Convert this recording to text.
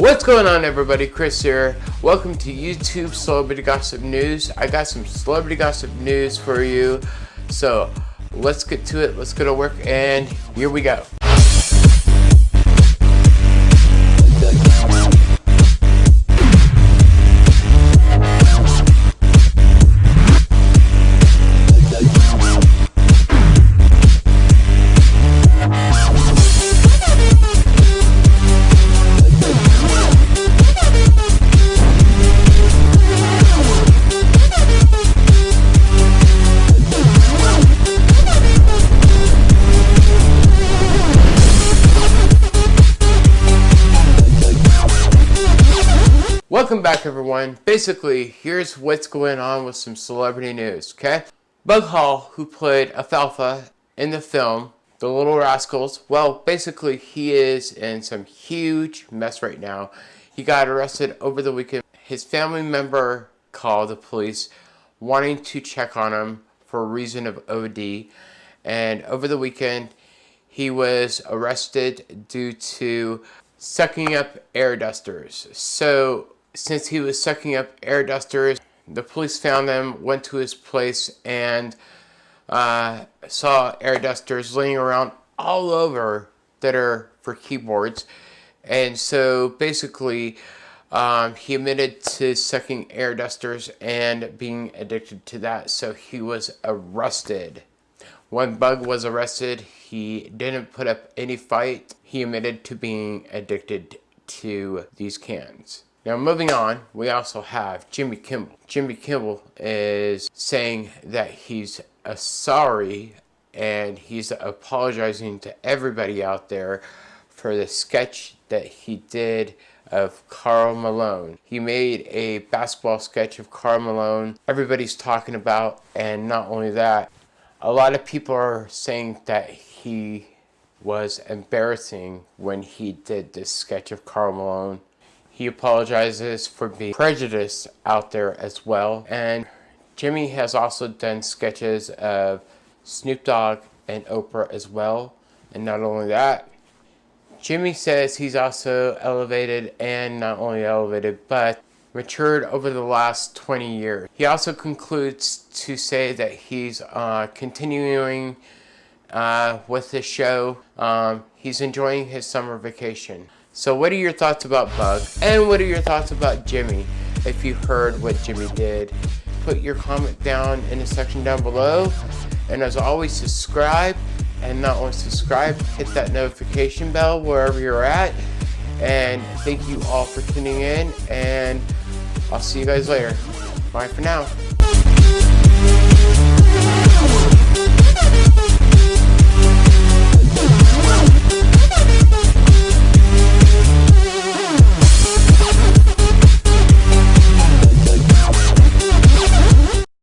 What's going on everybody, Chris here. Welcome to YouTube Celebrity Gossip News. I got some celebrity gossip news for you. So let's get to it, let's go to work, and here we go. Welcome back everyone. Basically, here's what's going on with some celebrity news, okay? Bug Hall, who played Alfalfa in the film, The Little Rascals, well, basically he is in some huge mess right now. He got arrested over the weekend. His family member called the police wanting to check on him for a reason of OD. And over the weekend, he was arrested due to sucking up air dusters. So since he was sucking up air dusters, the police found them, went to his place, and uh, saw air dusters laying around all over that are for keyboards. And so basically, um, he admitted to sucking air dusters and being addicted to that. So he was arrested. When Bug was arrested, he didn't put up any fight. He admitted to being addicted to these cans. Now moving on, we also have Jimmy Kimmel. Jimmy Kimmel is saying that he's a sorry and he's apologizing to everybody out there for the sketch that he did of Karl Malone. He made a basketball sketch of Karl Malone everybody's talking about and not only that, a lot of people are saying that he was embarrassing when he did this sketch of Karl Malone he apologizes for being prejudiced out there as well. And Jimmy has also done sketches of Snoop Dogg and Oprah as well. And not only that, Jimmy says he's also elevated and not only elevated, but matured over the last 20 years. He also concludes to say that he's uh, continuing uh, with the show. Um, he's enjoying his summer vacation. So what are your thoughts about Bug? And what are your thoughts about Jimmy? If you heard what Jimmy did, put your comment down in the section down below. And as always, subscribe. And not only subscribe, hit that notification bell wherever you're at. And thank you all for tuning in. And I'll see you guys later. Bye for now.